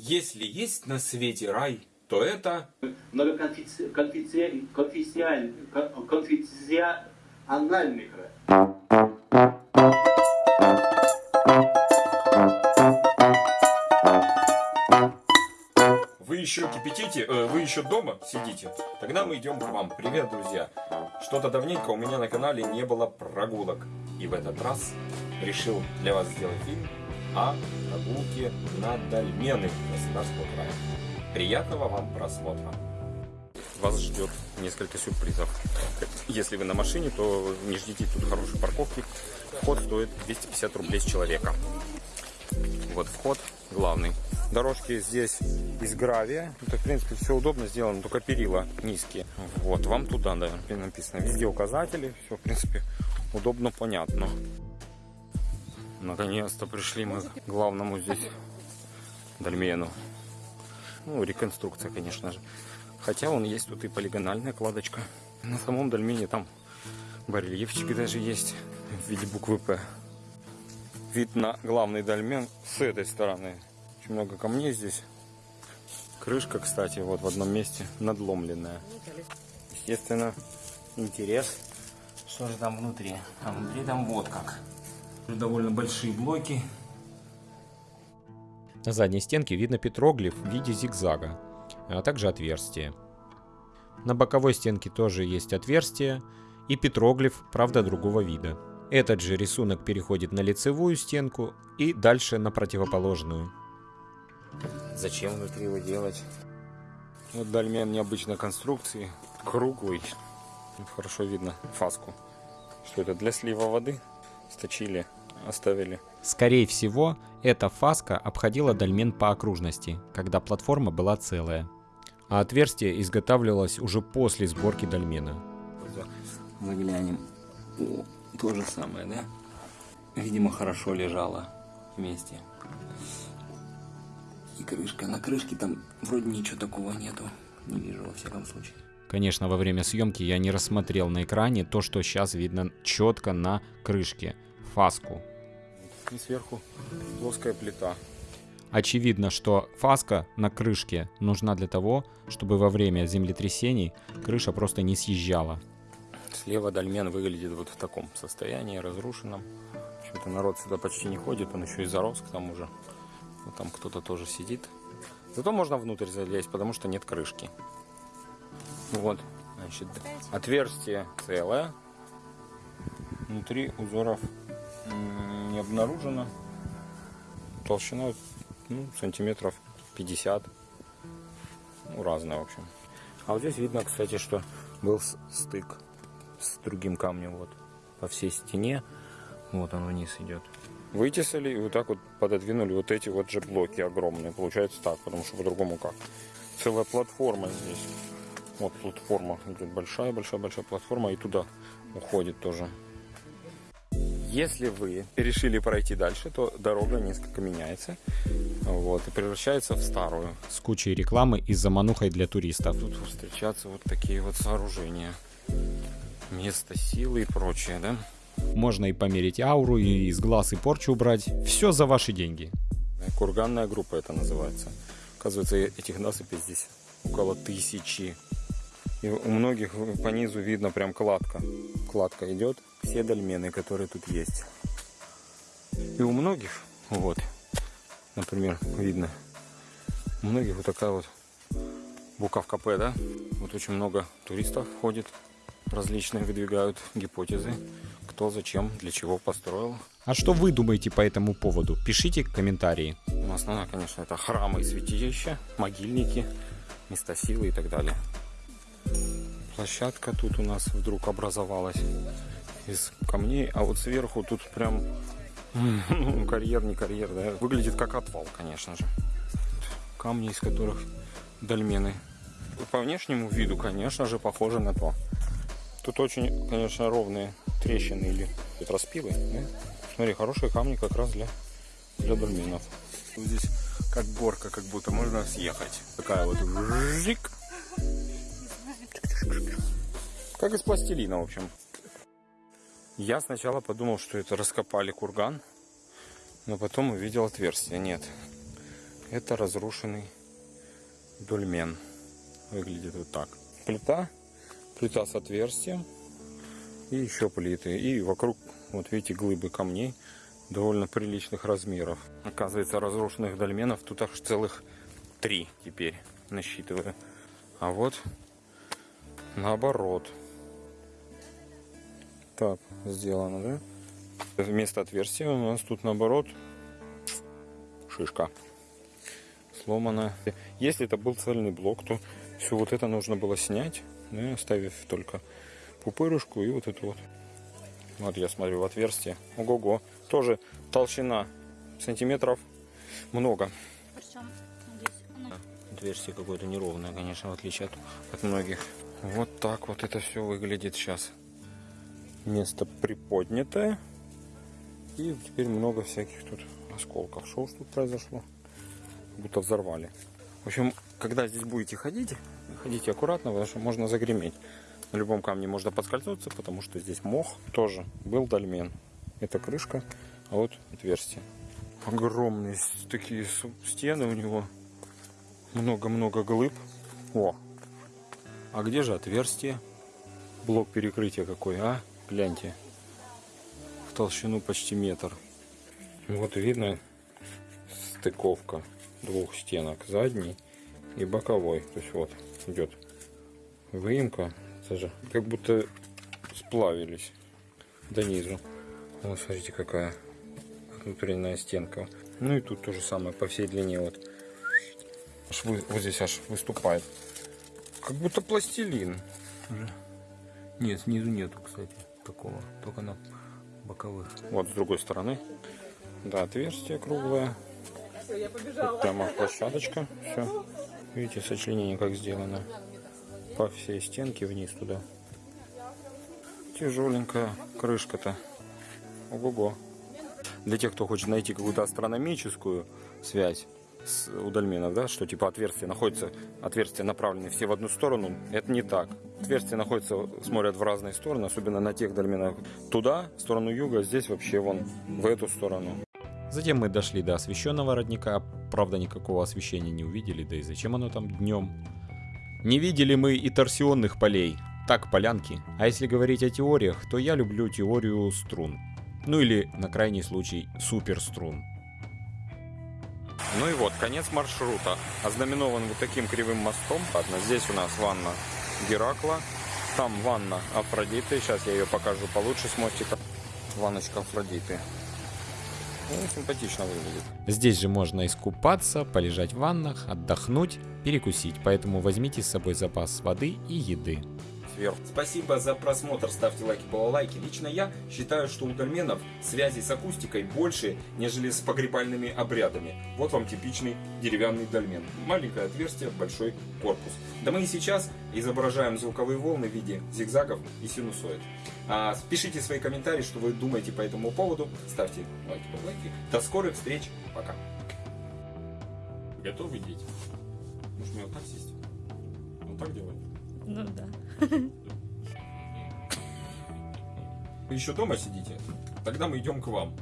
Если есть на свете рай, то это... Многоконфессиональный край. Вы еще кипятите, э, вы еще дома сидите? Тогда мы идем к вам. Привет, друзья! Что-то давненько у меня на канале не было прогулок. И в этот раз решил для вас сделать фильм о прогулке на Дальмены Краснодарского края. Приятного вам просмотра! Вас ждет несколько сюрпризов. Если вы на машине, то не ждите тут хорошей парковки. Вход стоит 250 рублей с человека. Вот вход главный. Дорожки здесь из гравия. Это, в принципе, все удобно сделано, только перила низкие. Вот, вам туда, да, написано. Везде указатели, все, в принципе, удобно, понятно. Наконец-то пришли мы к главному здесь дольмену. Ну, реконструкция, конечно же. Хотя он есть тут и полигональная кладочка. На самом дольмене там барельефчики даже есть в виде буквы П. Вид на главный дольмен с этой стороны. Очень много камней здесь. Крышка, кстати, вот в одном месте надломленная. Естественно, интерес. Что же там внутри? А внутри там вот как. Довольно большие блоки. На задней стенке видно петроглиф в виде зигзага, а также отверстие. На боковой стенке тоже есть отверстие и петроглиф, правда другого вида. Этот же рисунок переходит на лицевую стенку и дальше на противоположную. Зачем внутри его делать? Вот дольмен необычной конструкции, круглый. Хорошо видно фаску. Что это, для слива воды? Сточили, оставили. Скорее всего, эта фаска обходила дольмен по окружности, когда платформа была целая. А отверстие изготавливалось уже после сборки дольмена. Заглянем. О, то же самое, да? Видимо, хорошо лежало вместе. И крышка. На крышке там вроде ничего такого нету. Не вижу, во всяком случае. Конечно, во время съемки я не рассмотрел на экране то, что сейчас видно четко на крышке. Фаску. И сверху плоская плита. Очевидно, что фаска на крышке нужна для того, чтобы во время землетрясений крыша просто не съезжала. Слева дольмен выглядит вот в таком состоянии, разрушенном. Почему-то народ сюда почти не ходит, он еще и зарос к тому же. Вот там кто-то тоже сидит. Зато можно внутрь залезть, потому что нет крышки. Вот, значит, отверстие целое. Внутри узоров не обнаружено. Толщина ну, сантиметров 50. Ну, разная, в общем. А вот здесь видно, кстати, что был стык с другим камнем вот по всей стене. Вот он вниз идет. Вытесали и вот так вот пододвинули вот эти вот же блоки огромные. Получается так, потому что по-другому как. Целая платформа здесь. Вот платформа идет большая-большая-большая платформа и туда уходит тоже. Если вы решили пройти дальше, то дорога несколько меняется вот, и превращается в старую. С кучей рекламы и заманухой для туристов. Тут встречаются вот такие вот сооружения. Место силы и прочее, да? Можно и померить ауру, и из глаз и порчу убрать. Все за ваши деньги. Курганная группа это называется. Оказывается, этих насыпей здесь около тысячи. И у многих по низу видно прям кладка. Кладка идет. Все дольмены, которые тут есть. И у многих, вот, например, видно, у многих вот такая вот буковка П, да? Вот очень много туристов ходит, различные выдвигают гипотезы, кто, зачем, для чего построил. А что вы думаете по этому поводу? Пишите комментарии. Ну, основное, конечно, это храмы и святилища, могильники, места силы и так далее. Площадка тут у нас вдруг образовалась из камней, а вот сверху тут прям ну, карьер, не карьер, да, выглядит как отвал, конечно же. Камни, из которых дольмены. По внешнему виду, конечно же, похоже на то. Тут очень, конечно, ровные трещины или распилы. Да? Смотри, хорошие камни как раз для, для дольменов. Здесь как горка, как будто можно съехать. Такая вот жик. Как из пластилина, в общем. Я сначала подумал, что это раскопали курган, но потом увидел отверстие. Нет, Это разрушенный дольмен. Выглядит вот так. Плита, плита с отверстием и еще плиты. И вокруг, вот видите, глыбы камней довольно приличных размеров. Оказывается, разрушенных дольменов тут аж целых три теперь насчитываю. А вот наоборот. Так, сделано, да? Вместо отверстия у нас тут наоборот шишка сломана. Если это был цельный блок, то все вот это нужно было снять, ну, оставив только пупырышку и вот эту вот. Вот я смотрю в отверстие. Ого-го. Тоже толщина сантиметров много. Отверстие какое-то неровное, конечно, в отличие от, от многих. Вот так вот это все выглядит сейчас. Место приподнятое. И теперь много всяких тут осколков. Что уж тут произошло? Будто взорвали. В общем, когда здесь будете ходить, ходите аккуратно, потому что можно загреметь. На любом камне можно подскользнуться, потому что здесь мох тоже был дольмен. Это крышка, а вот отверстие. Огромные такие стены у него. Много-много глыб. О! А где же отверстие? Блок перекрытия какой, а? Гляньте. В толщину почти метр. Вот видно стыковка двух стенок. Задней и боковой. То есть вот идет выемка. Это же как будто сплавились до низу. Вот смотрите какая внутренняя стенка. Ну и тут то же самое по всей длине вот. Аж вы- вот здесь аж выступает. Как будто пластилин. Уже. Нет, снизу нету, кстати, такого. Только на боковых. Вот с другой стороны. Да, отверстие круглое. Тут прямо площадочка. Все. Видите, сочленение как сделано. По всей стенке вниз туда. Тяжеленькая крышка-то. Ого-го. Для тех, кто хочет найти какую-то астрономическую связь у дольменов, да, что типа отверстия находятся, отверстия направлены все в одну сторону, это не так. Отверстия находятся, смотрят в разные стороны, особенно на тех дольменах. Туда, в сторону юга, здесь вообще вон, в эту сторону. Затем мы дошли до освещенного родника, правда никакого освещения не увидели, да и зачем оно там днем. Не видели мы и торсионных полей, так полянки. А если говорить о теориях, то я люблю теорию струн. Ну или, на крайний случай, суперструн. Ну и вот, конец маршрута. Ознаменован вот таким кривым мостом. Ладно, здесь у нас ванна Геракла. Там ванна Афродиты. Сейчас я ее покажу получше с мостика. Ванночка Афродиты. Ну, симпатично выглядит. Здесь же можно искупаться, полежать в ваннах, отдохнуть, перекусить, поэтому возьмите с собой запас воды и еды. Сверху. Спасибо за просмотр, ставьте лайки, балалайки. Лично я считаю, что у дольменов связи с акустикой больше, нежели с погребальными обрядами. Вот вам типичный деревянный дольмен. Маленькое отверстие, большой корпус. Да мы и сейчас изображаем звуковые волны в виде зигзагов и синусоид. А, пишите свои комментарии, что вы думаете по этому поводу. Ставьте лайки, балалайки. До скорых встреч. Пока. Готовы дети? Может мне вот так сесть? Вот так делать? Ну да. Вы еще дома сидите? Тогда мы идем к вам.